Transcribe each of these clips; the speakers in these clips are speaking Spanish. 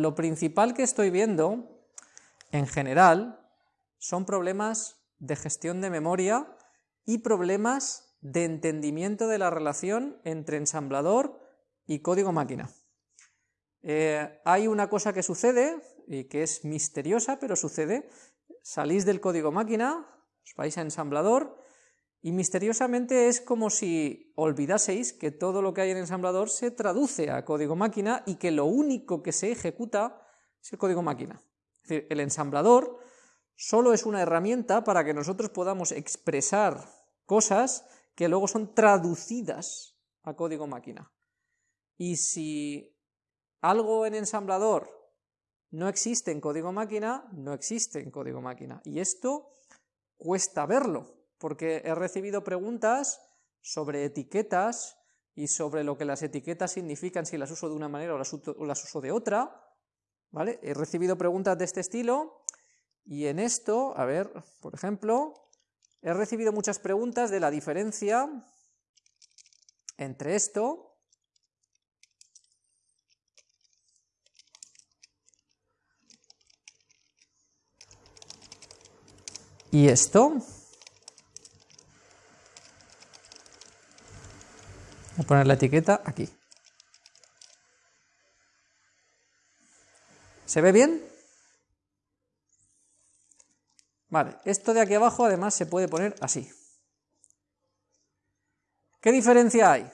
lo principal que estoy viendo, en general, son problemas de gestión de memoria y problemas de entendimiento de la relación entre ensamblador y código máquina. Eh, hay una cosa que sucede, y que es misteriosa, pero sucede, salís del código máquina, os vais a ensamblador, y misteriosamente es como si olvidaseis que todo lo que hay en ensamblador se traduce a código máquina y que lo único que se ejecuta es el código máquina. Es decir, el ensamblador solo es una herramienta para que nosotros podamos expresar cosas que luego son traducidas a código máquina. Y si algo en ensamblador no existe en código máquina, no existe en código máquina. Y esto cuesta verlo, porque he recibido preguntas sobre etiquetas y sobre lo que las etiquetas significan, si las uso de una manera o las, uso de otra, ¿vale? He recibido preguntas de este estilo, y en esto, a ver, por ejemplo, he recibido muchas preguntas de la diferencia entre esto y esto. A poner la etiqueta aquí. ¿Se ve bien? Vale, esto de aquí abajo además se puede poner así. ¿Qué diferencia hay?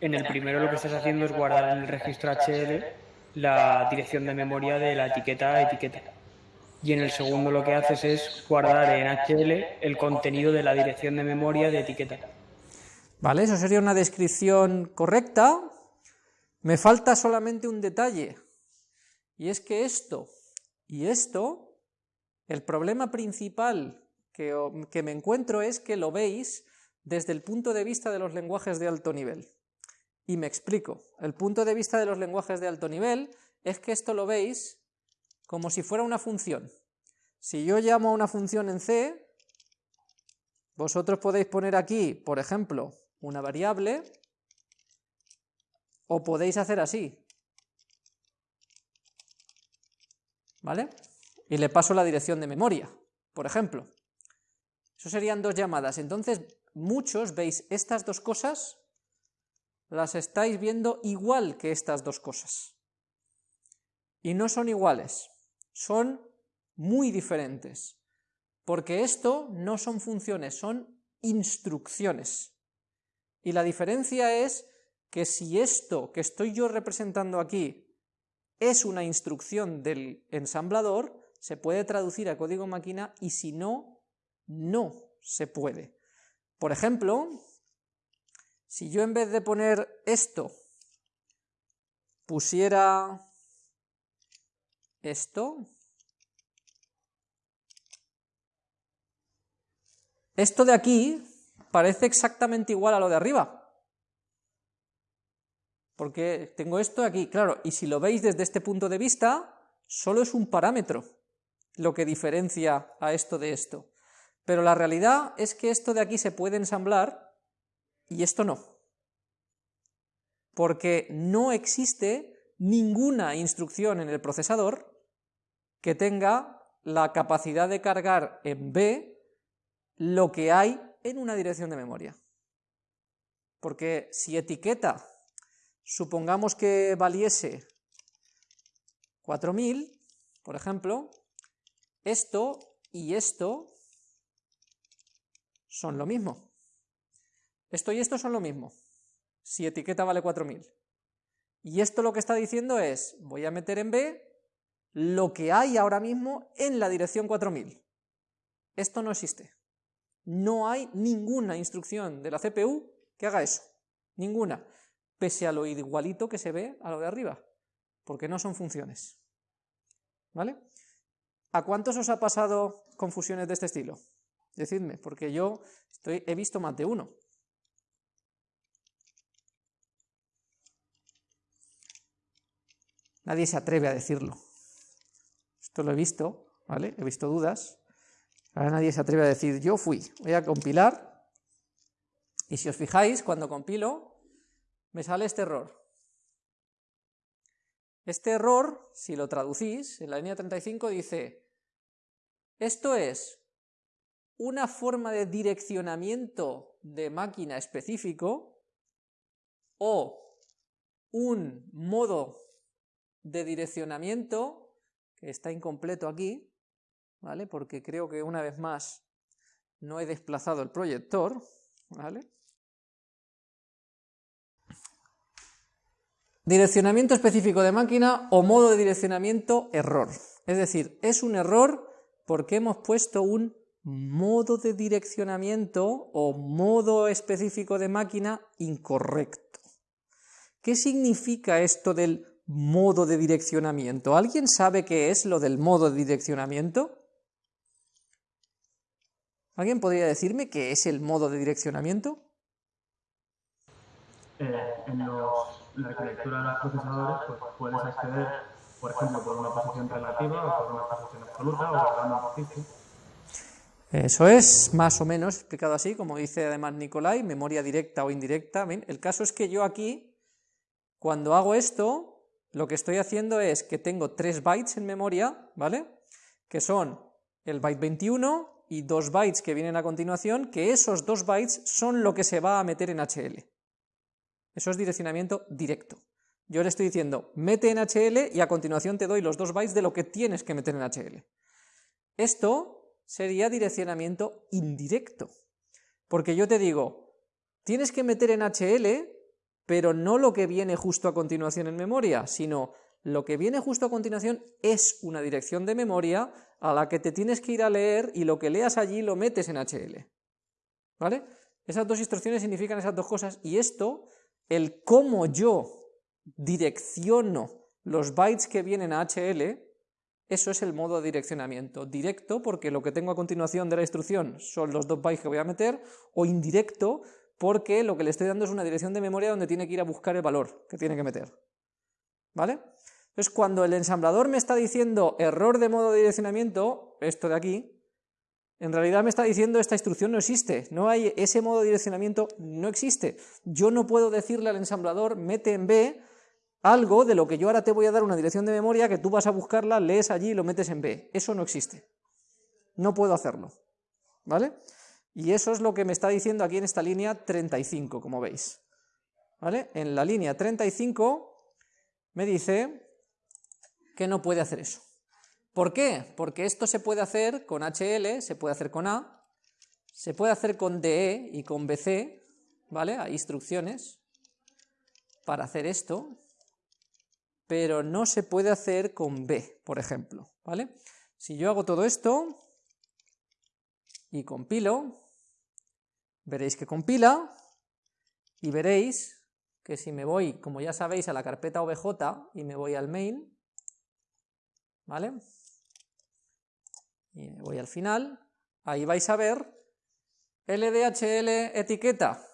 En el primero lo que estás haciendo es guardar en el registro HL la dirección de memoria de la etiqueta etiqueta. Y en el segundo lo que haces es guardar en HL el contenido de la dirección de memoria de etiqueta. Vale, eso sería una descripción correcta. Me falta solamente un detalle, y es que esto y esto, el problema principal que, que me encuentro es que lo veis desde el punto de vista de los lenguajes de alto nivel. Y me explico. El punto de vista de los lenguajes de alto nivel es que esto lo veis como si fuera una función. Si yo llamo a una función en C, vosotros podéis poner aquí, por ejemplo, una variable, o podéis hacer así. ¿Vale? Y le paso la dirección de memoria, por ejemplo. Eso serían dos llamadas. Entonces, muchos veis estas dos cosas las estáis viendo igual que estas dos cosas. Y no son iguales, son muy diferentes, porque esto no son funciones, son instrucciones. Y la diferencia es que si esto que estoy yo representando aquí es una instrucción del ensamblador, se puede traducir a código máquina y si no, no se puede. Por ejemplo, si yo en vez de poner esto, pusiera esto, esto de aquí parece exactamente igual a lo de arriba, porque tengo esto aquí, claro, y si lo veis desde este punto de vista, solo es un parámetro lo que diferencia a esto de esto, pero la realidad es que esto de aquí se puede ensamblar y esto no. Porque no existe ninguna instrucción en el procesador que tenga la capacidad de cargar en B lo que hay en una dirección de memoria. Porque si etiqueta, supongamos que valiese 4000, por ejemplo, esto y esto son lo mismo. Esto y esto son lo mismo, si etiqueta vale 4000. Y esto lo que está diciendo es, voy a meter en B lo que hay ahora mismo en la dirección 4000. Esto no existe. No hay ninguna instrucción de la CPU que haga eso. Ninguna. Pese a lo igualito que se ve a lo de arriba. Porque no son funciones. ¿Vale? ¿A cuántos os ha pasado confusiones de este estilo? Decidme, porque yo estoy, he visto más de uno. Nadie se atreve a decirlo. Esto lo he visto, ¿vale? He visto dudas. Ahora nadie se atreve a decir, yo fui, voy a compilar. Y si os fijáis, cuando compilo, me sale este error. Este error, si lo traducís, en la línea 35 dice, esto es una forma de direccionamiento de máquina específico o un modo de direccionamiento está incompleto aquí, ¿vale? Porque creo que una vez más no he desplazado el proyector, ¿vale? Direccionamiento específico de máquina o modo de direccionamiento error. Es decir, es un error porque hemos puesto un modo de direccionamiento o modo específico de máquina incorrecto. ¿Qué significa esto del modo de direccionamiento? ¿Alguien sabe qué es lo del modo de direccionamiento? ¿Alguien podría decirme qué es el modo de direccionamiento? Eh, en los la arquitectura de los procesadores, pues puedes acceder, por ejemplo, por una posición relativa o por una posición absoluta o guardando un Eso es más o menos explicado así, como dice además Nicolai, memoria directa o indirecta. El caso es que yo aquí, cuando hago esto, lo que estoy haciendo es que tengo 3 bytes en memoria, ¿vale? Que son el byte 21 y dos bytes que vienen a continuación, que esos dos bytes son lo que se va a meter en HL. Eso es direccionamiento directo. Yo le estoy diciendo, mete en HL y a continuación te doy los dos bytes de lo que tienes que meter en HL. Esto sería direccionamiento indirecto, porque yo te digo, tienes que meter en HL, pero no lo que viene justo a continuación en memoria, sino lo que viene justo a continuación es una dirección de memoria a la que te tienes que ir a leer y lo que leas allí lo metes en HL. ¿Vale? Esas dos instrucciones significan esas dos cosas y esto el cómo yo direcciono los bytes que vienen a HL, eso es el modo de direccionamiento. Directo, porque lo que tengo a continuación de la instrucción son los dos bytes que voy a meter, o indirecto, porque lo que le estoy dando es una dirección de memoria donde tiene que ir a buscar el valor que tiene que meter. ¿Vale? Entonces, cuando el ensamblador me está diciendo error de modo de direccionamiento, esto de aquí, en realidad me está diciendo esta instrucción no existe, no hay ese modo de direccionamiento, no existe. Yo no puedo decirle al ensamblador, mete en B algo de lo que yo ahora te voy a dar una dirección de memoria que tú vas a buscarla, lees allí y lo metes en B. Eso no existe. No puedo hacerlo. ¿Vale? Y eso es lo que me está diciendo aquí en esta línea 35, como veis. ¿Vale? En la línea 35 me dice que no puede hacer eso. ¿Por qué? Porque esto se puede hacer con HL, se puede hacer con A, se puede hacer con DE y con BC, ¿vale? Hay instrucciones para hacer esto, pero no se puede hacer con B, por ejemplo, ¿vale? Si yo hago todo esto y compilo, veréis que compila y veréis que si me voy, como ya sabéis, a la carpeta OBJ y me voy al main, ¿vale? y me voy al final, ahí vais a ver LDHL etiqueta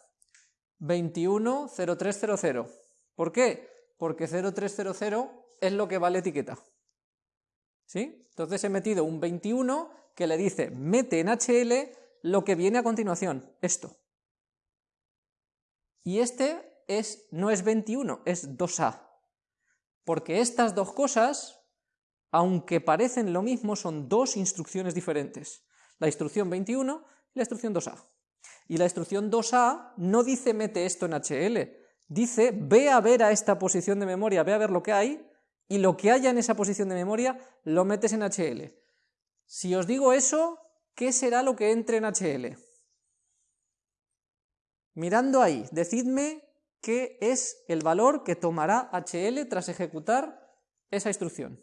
210300. ¿Por qué? Porque 0300 es lo que vale etiqueta. ¿Sí? Entonces he metido un 21 que le dice mete en HL lo que viene a continuación, esto. Y este es, no es 21, es 2A. Porque estas dos cosas aunque parecen lo mismo, son dos instrucciones diferentes. La instrucción 21 y la instrucción 2A. Y la instrucción 2A no dice mete esto en HL, dice ve a ver a esta posición de memoria, ve a ver lo que hay, y lo que haya en esa posición de memoria lo metes en HL. Si os digo eso, ¿qué será lo que entre en HL? Mirando ahí, decidme qué es el valor que tomará HL tras ejecutar esa instrucción.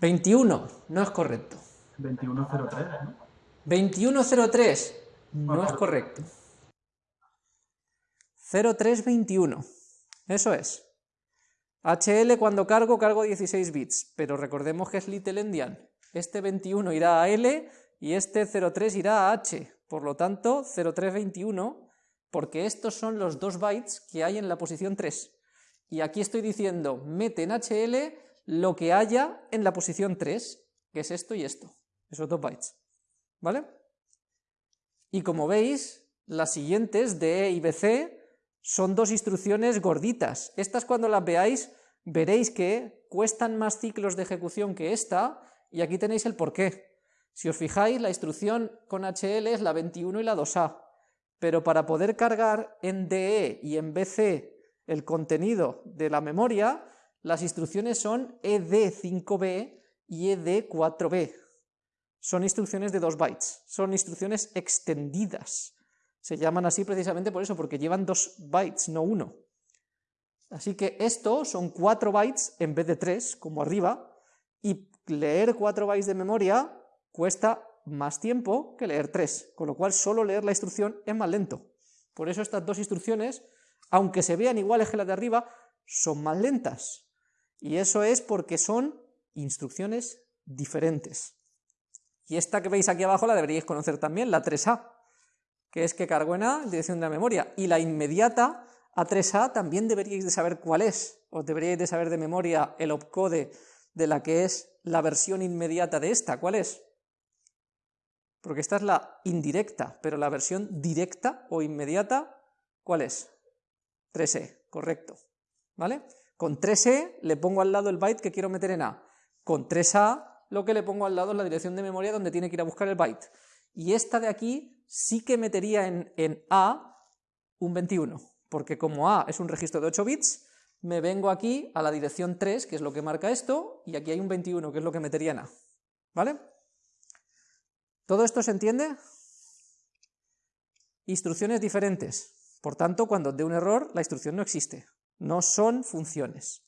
21, no es correcto. 2103, ¿no? 2103, no es correcto. 0321, eso es. HL cuando cargo, cargo 16 bits, pero recordemos que es little endian. Este 21 irá a L y este 03 irá a H, por lo tanto 0321, porque estos son los dos bytes que hay en la posición 3. Y aquí estoy diciendo, mete en HL lo que haya en la posición 3, que es esto y esto, esos dos bytes. ¿Vale? Y como veis, las siguientes, DE y BC, son dos instrucciones gorditas. Estas cuando las veáis, veréis que cuestan más ciclos de ejecución que esta, y aquí tenéis el porqué. Si os fijáis, la instrucción con HL es la 21 y la 2A, pero para poder cargar en DE y en BC el contenido de la memoria, las instrucciones son ED5B y ED4B. Son instrucciones de 2 bytes, son instrucciones extendidas. Se llaman así precisamente por eso, porque llevan 2 bytes, no uno. Así que esto son 4 bytes en vez de 3, como arriba, y leer 4 bytes de memoria cuesta más tiempo que leer 3, con lo cual solo leer la instrucción es más lento. Por eso estas dos instrucciones, aunque se vean iguales que las de arriba, son más lentas. Y eso es porque son instrucciones diferentes. Y esta que veis aquí abajo la deberíais conocer también, la 3A, que es que cargo en A dirección de la memoria. Y la inmediata A3A también deberíais de saber cuál es. Os deberíais de saber de memoria el opcode de la que es la versión inmediata de esta. ¿Cuál es? Porque esta es la indirecta, pero la versión directa o inmediata, ¿cuál es? 3E, correcto. ¿Vale? Con 3E le pongo al lado el byte que quiero meter en A. Con 3A lo que le pongo al lado es la dirección de memoria donde tiene que ir a buscar el byte. Y esta de aquí sí que metería en, en A un 21, porque como A es un registro de 8 bits, me vengo aquí a la dirección 3, que es lo que marca esto, y aquí hay un 21, que es lo que metería en A. ¿Vale? ¿Todo esto se entiende? Instrucciones diferentes. Por tanto, cuando dé un error, la instrucción no existe. No son funciones.